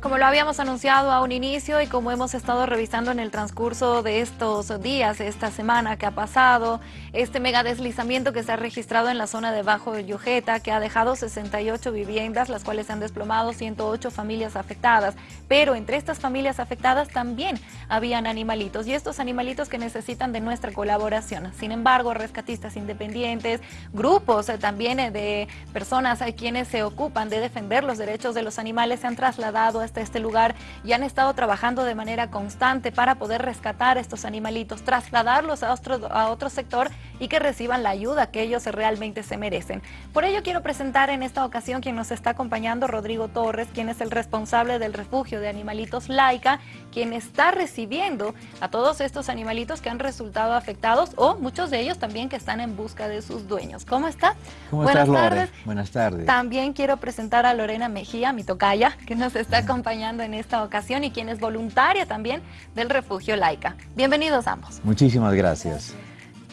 Como lo habíamos anunciado a un inicio y como hemos estado revisando en el transcurso de estos días, esta semana que ha pasado, este mega deslizamiento que se ha registrado en la zona de Bajo Yujeta, que ha dejado 68 viviendas, las cuales han desplomado 108 familias afectadas. Pero entre estas familias afectadas también habían animalitos y estos animalitos que necesitan de nuestra colaboración. Sin embargo, rescatistas independientes, grupos eh, también eh, de personas eh, quienes se ocupan de defender los derechos de los animales se han trasladado a este lugar y han estado trabajando de manera constante para poder rescatar estos animalitos, trasladarlos a otro, a otro sector y que reciban la ayuda que ellos realmente se merecen. Por ello quiero presentar en esta ocasión quien nos está acompañando, Rodrigo Torres, quien es el responsable del refugio de animalitos Laica, quien está recibiendo a todos estos animalitos que han resultado afectados o muchos de ellos también que están en busca de sus dueños. ¿Cómo está? Buenas tardes. Buenas tardes. También quiero presentar a Lorena Mejía, mi tocaya, que nos está acompañando en esta ocasión y quien es voluntaria también del refugio Laica. Bienvenidos ambos. Muchísimas gracias.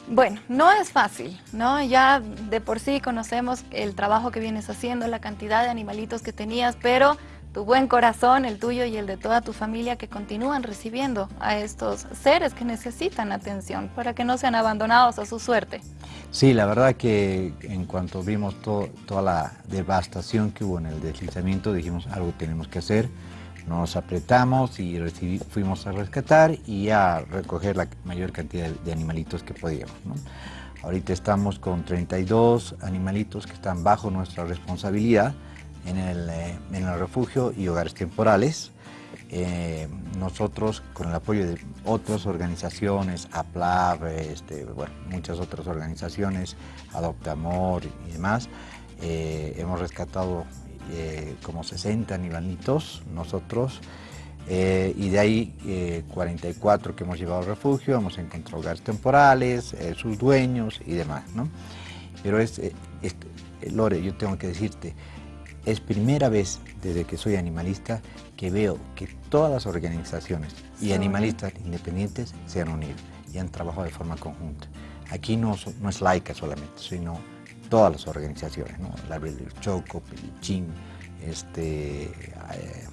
Bueno, no es fácil, ¿no? Ya de por sí conocemos el trabajo que vienes haciendo, la cantidad de animalitos que tenías, pero tu buen corazón, el tuyo y el de toda tu familia que continúan recibiendo a estos seres que necesitan atención para que no sean abandonados a su suerte. Sí, la verdad que en cuanto vimos toda la devastación que hubo en el deslizamiento, dijimos algo tenemos que hacer nos apretamos y fuimos a rescatar y a recoger la mayor cantidad de animalitos que podíamos. Ahorita estamos con 32 animalitos que están bajo nuestra responsabilidad en el, eh, refugio y hogares temporales. Eh, nosotros, con el apoyo de otras organizaciones, APLAB, este, muchas otras organizaciones, Adoptamor y demás, eh, hemos rescatado como 60 animalitos nosotros, y de ahí 44 eh, que hemos llevado al refugio, hemos encontrado hogares temporales, sus dueños y demás, ¿no? Pero es, Lore, yo tengo que decirte, es primera vez desde que soy animalista que veo que todas las organizaciones y animalistas independientes se han unido y han trabajado de forma conjunta. Aquí no, no es laica solamente, sino todas las organizaciones, ¿no? La del Choco, Pelichín, este, eh,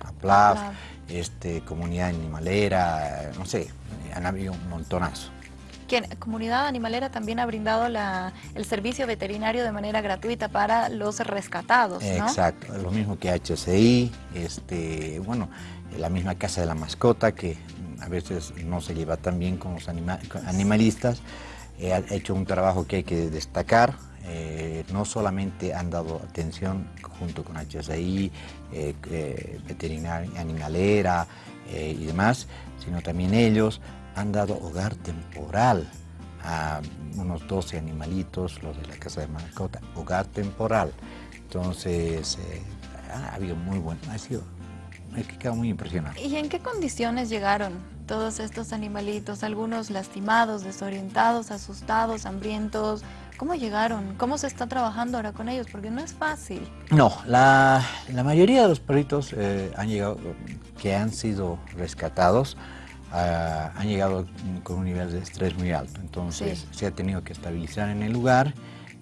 APLAF, este, Comunidad Animalera, no sé, han habido un montonazo. ¿Quién? Comunidad Animalera también ha brindado el servicio veterinario de manera gratuita para los rescatados. Exacto, lo mismo que HCI, este, bueno, la misma Casa de la Mascota, que a veces no se lleva tan bien con los animalistas, eh, ha hecho un trabajo que hay que destacar. Eh, no solamente han dado atención junto con HSI, eh, veterinaria animalera y demás, sino también ellos han dado hogar temporal a unos 12 animalitos, los de la casa de mascota, hogar temporal. Entonces, ha habido muy bueno, ha sido, me he muy impresionado. ¿Y en qué condiciones llegaron todos estos animalitos, algunos lastimados, desorientados, asustados, hambrientos. ¿Cómo llegaron? ¿Cómo se está trabajando ahora con ellos? Porque no es fácil. No, la, mayoría de los perritos eh, han llegado, que han sido rescatados, han llegado con un nivel de estrés muy alto. Entonces se ha tenido que estabilizar en el lugar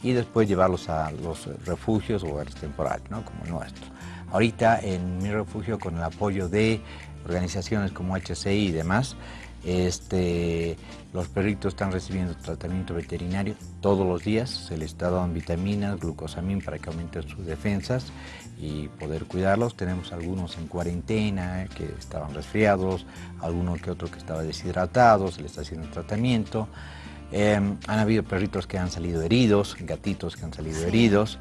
y después llevarlos a los refugios o hogares temporales, ¿no? como el nuestro. Ahorita en mi refugio, con el apoyo de organizaciones como HCI y demás, este, los perritos están recibiendo tratamiento veterinario todos los días, se les está dando vitaminas, glucosamín para que aumenten sus defensas y poder cuidarlos. Tenemos algunos en cuarentena que estaban resfriados, alguno que otro que estaba deshidratado, se les está haciendo tratamiento. Em, han habido perritos que han salido heridos, gatitos que han salido heridos.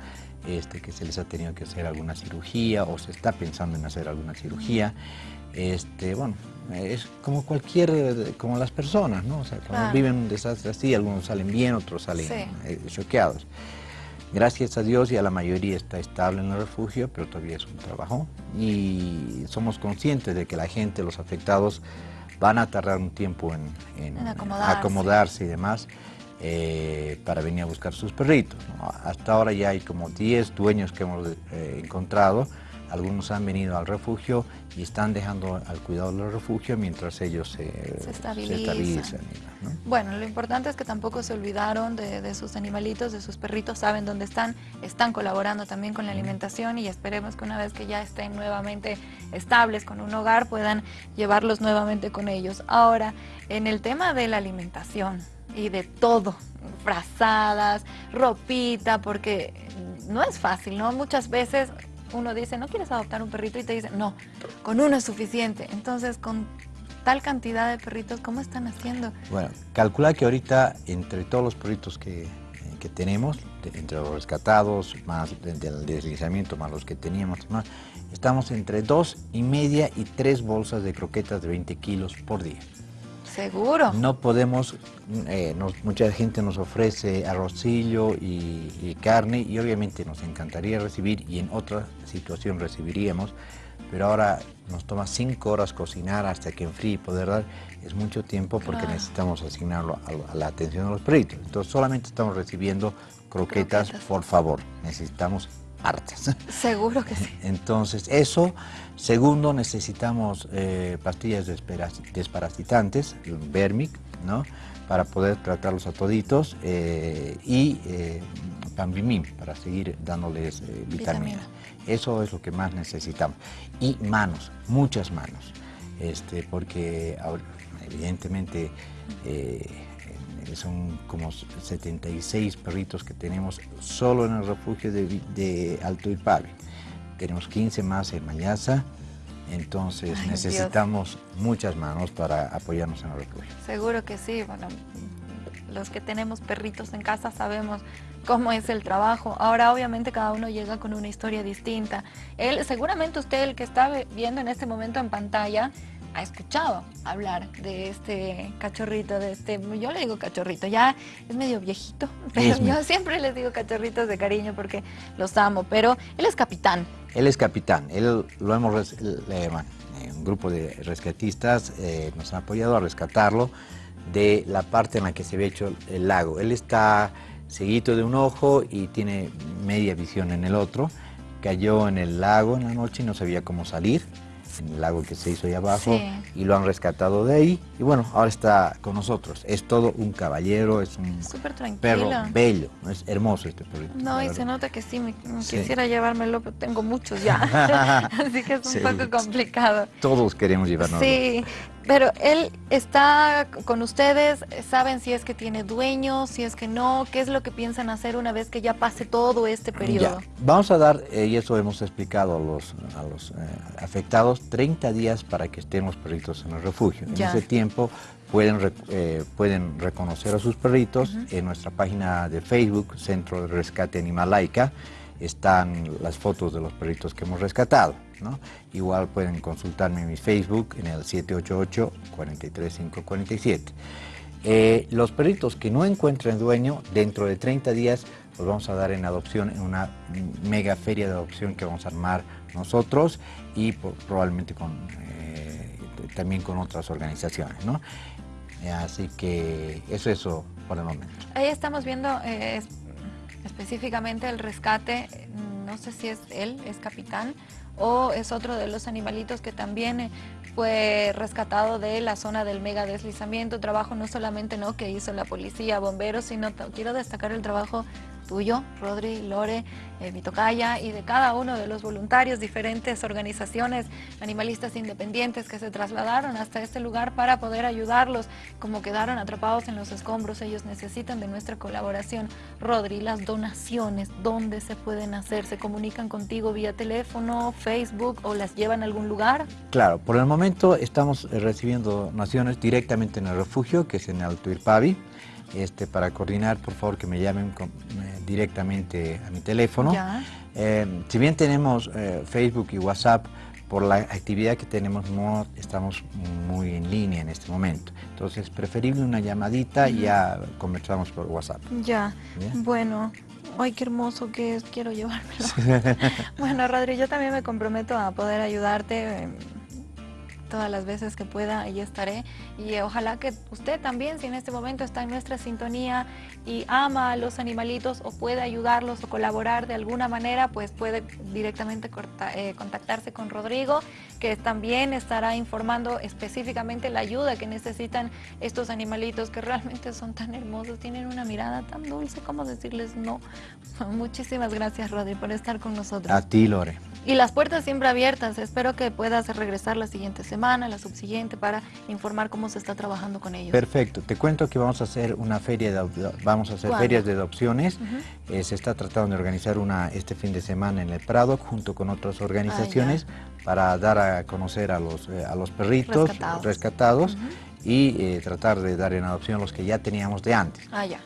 Este, que se les ha tenido que hacer alguna cirugía o se está pensando en hacer alguna cirugía. Este, bueno, es como cualquier, como las personas, ¿no? O sea, cuando viven un desastre así, algunos salen bien, otros salen eh, choqueados. Gracias a Dios y a la mayoría está estable en el refugio, pero todavía es un trabajo. Y somos conscientes de que la gente, los afectados, van a tardar un tiempo en, acomodarse. y demás. Eh, para venir a buscar sus perritos. Hasta ahora ya hay como 10 dueños que hemos eh, encontrado, algunos han venido al refugio y están dejando al cuidado del refugio mientras ellos se, estabilizan. Bueno, lo importante es que tampoco se olvidaron de, sus animalitos, de sus perritos, saben dónde están, están colaborando también con la alimentación y esperemos que una vez que ya estén nuevamente estables con un hogar puedan llevarlos nuevamente con ellos. Ahora, en el tema de la alimentación y de todo, frazadas, ropita, porque no es fácil, ¿no? Muchas veces uno dice, ¿no quieres adoptar un perrito? Y te dicen, no, con uno es suficiente. Entonces, con tal cantidad de perritos, ¿cómo están haciendo? Bueno, calcula que ahorita entre todos los perritos que, tenemos, entre los rescatados, más del deslizamiento, más los que teníamos, más, estamos entre dos y media y tres bolsas de croquetas de 20 kilos por día. Seguro. No podemos, eh, mucha gente nos ofrece arrocillo y, carne y obviamente nos encantaría recibir y en otra situación recibiríamos, pero ahora nos toma cinco horas cocinar hasta que enfríe y poder dar, es mucho tiempo porque necesitamos asignarlo a, la atención de los perritos. Entonces solamente estamos recibiendo croquetas, por favor, necesitamos Seguro que sí. Entonces eso Segundo, necesitamos eh, pastillas desparasitantes, Vermic, ¿no? para poder tratarlos a toditos, eh, y eh, Pambimim, para seguir dándoles eh, vitamina. Eso es lo que más necesitamos. Y manos, muchas manos, este, porque evidentemente son como 76 perritos que tenemos solo en el refugio de, de Alto Ipabe tenemos 15 más en Mañaza, entonces necesitamos muchas manos para apoyarnos en el refugio. Seguro que sí, bueno, los que tenemos perritos en casa sabemos cómo es el trabajo. Ahora obviamente cada uno llega con una historia distinta. Él, seguramente usted, el que está viendo en este momento en pantalla, ha escuchado hablar de este cachorrito, de este, yo le digo cachorrito, ya es medio viejito, pero yo siempre les digo cachorritos de cariño porque los amo, pero él es capitán. Él es capitán, él lo hemos, un grupo de rescatistas eh, nos han apoyado a rescatarlo de la parte en la que se había hecho el lago. Él está seguido de un ojo y tiene media visión en el otro, cayó en el lago en la noche y no sabía cómo salir en el lago que se hizo ahí abajo y lo han rescatado de ahí y bueno, ahora está con nosotros. Es todo un caballero, es un perro bello, es hermoso este perrito. No, y se nota que sí, me, quisiera llevármelo, pero tengo muchos ya, así que es un poco complicado. Todos queremos llevarnos. Sí, pero él está con ustedes, saben si es que tiene dueño, si es que no, qué es lo que piensan hacer una vez que ya pase todo este periodo. Vamos a dar, eh, y eso hemos explicado a los, a los eh, afectados, 30 días para que estén los perritos en el refugio. En ese tiempo pueden, eh, pueden reconocer a sus perritos en nuestra página de Facebook, Centro de Rescate Animal Laica, están las fotos de los perritos que hemos rescatado. Igual pueden consultarme en mi Facebook en el 788-43547. Eh, los perritos que no encuentren dueño, dentro de 30 días los vamos a dar en adopción en una mega feria de adopción que vamos a armar nosotros y probablemente con, eh, también con otras organizaciones. así que eso es eso por el momento. Ahí estamos viendo eh, específicamente el rescate, no sé si es él, es capitán, o es otro de los animalitos que también eh, fue rescatado de la zona del mega deslizamiento, trabajo no solamente no que hizo la policía, bomberos, sino quiero destacar el trabajo tuyo, Rodri, Lore, eh, Vitocaya y de cada uno de los voluntarios, diferentes organizaciones animalistas independientes que se trasladaron hasta este lugar para poder ayudarlos. Como quedaron atrapados en los escombros, ellos necesitan de nuestra colaboración. Rodri, las donaciones, ¿dónde se pueden hacer? ¿Se comunican contigo vía teléfono, Facebook o las llevan a algún lugar? Claro, por el momento estamos recibiendo donaciones directamente en el refugio, que es en Alto Irpavi. Este, para coordinar, por favor, que me llamen directamente a mi teléfono. Eh, si bien tenemos eh, Facebook y WhatsApp, por la actividad que tenemos no estamos muy en línea en este momento. Entonces, preferible una llamadita y ya conversamos por WhatsApp. Ya, bueno. Ay, qué hermoso que es, quiero llevármelo. bueno, Rodri, yo también me comprometo a poder ayudarte todas las veces que pueda, ahí estaré. Y ojalá que usted también, si en este momento está en nuestra sintonía y ama a los animalitos o puede ayudarlos o colaborar de alguna manera, pues puede directamente eh, contactarse con Rodrigo, que también estará informando específicamente la ayuda que necesitan estos animalitos que realmente son tan hermosos, tienen una mirada tan dulce, ¿cómo decirles no? Muchísimas gracias, Rodri, por estar con nosotros. A ti, Lore. Y las puertas siempre abiertas. Espero que puedas regresar la siguiente semana, la subsiguiente, para informar cómo se está trabajando con ellos. Perfecto. Te cuento que vamos a hacer una feria de vamos a hacer ferias de adopciones. Eh, se está tratando de organizar una este fin de semana en el Prado junto con otras organizaciones ah, para dar a conocer a los eh, a los perritos rescatados, y eh, tratar de dar en adopción los que ya teníamos de antes. Ah, ya.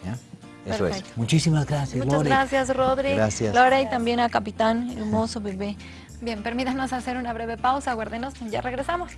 Eso es. Muchísimas gracias, Muchas gracias, Rodri. Gracias. Laura y también a Capitán, hermoso bebé. Bien, permítanos hacer una breve pausa, guárdenos, ya regresamos.